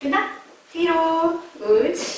그나 뒤로. 우치.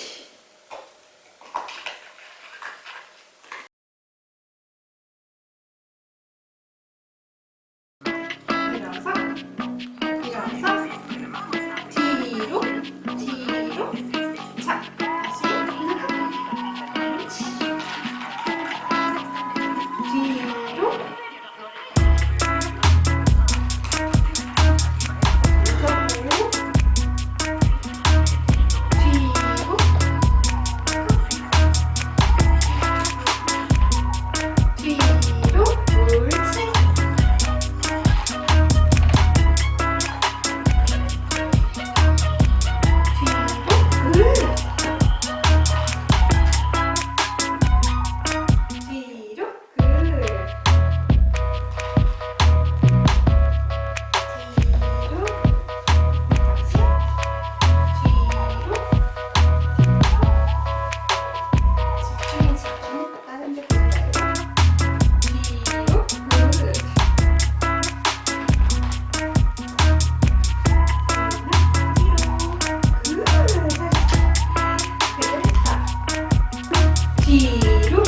뒤로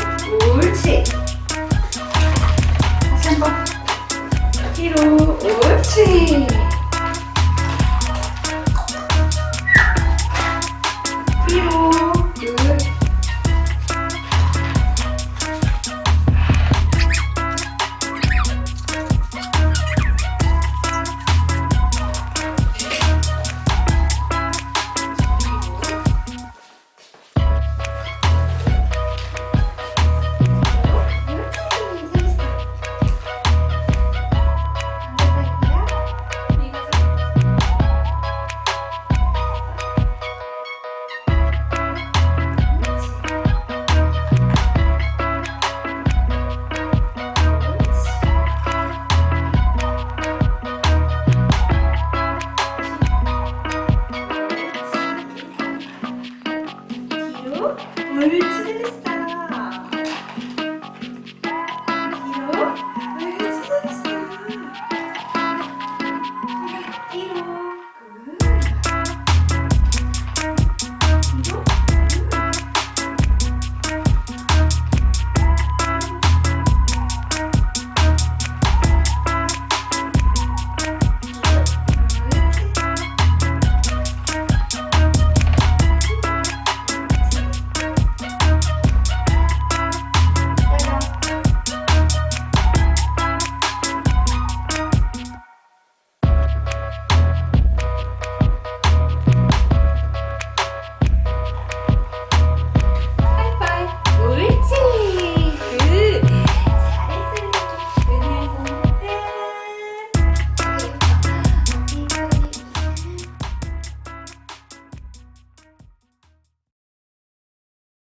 옳지. 다시 한번. 뒤로 옳지.